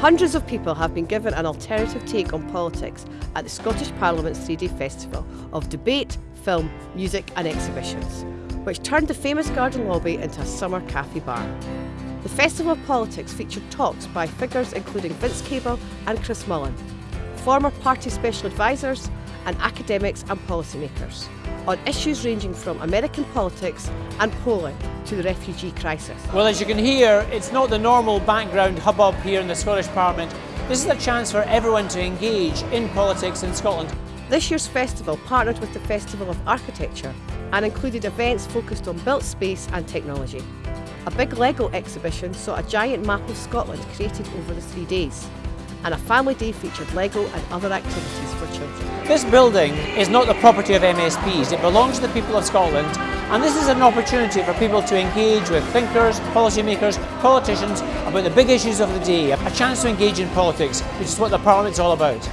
Hundreds of people have been given an alternative take on politics at the Scottish Parliament's three-day festival of debate, film, music and exhibitions, which turned the famous garden lobby into a summer cafe bar. The Festival of Politics featured talks by figures including Vince Cable and Chris Mullin, former party special advisors and academics and policymakers on issues ranging from American politics and Poland to the refugee crisis. Well, as you can hear, it's not the normal background hubbub here in the Scottish Parliament. This is a chance for everyone to engage in politics in Scotland. This year's festival partnered with the Festival of Architecture and included events focused on built space and technology. A big Lego exhibition saw a giant map of Scotland created over the three days and a family day featured Lego and other activities for children. This building is not the property of MSPs, it belongs to the people of Scotland and this is an opportunity for people to engage with thinkers, policymakers, politicians about the big issues of the day, a chance to engage in politics, which is what the Parliament's all about.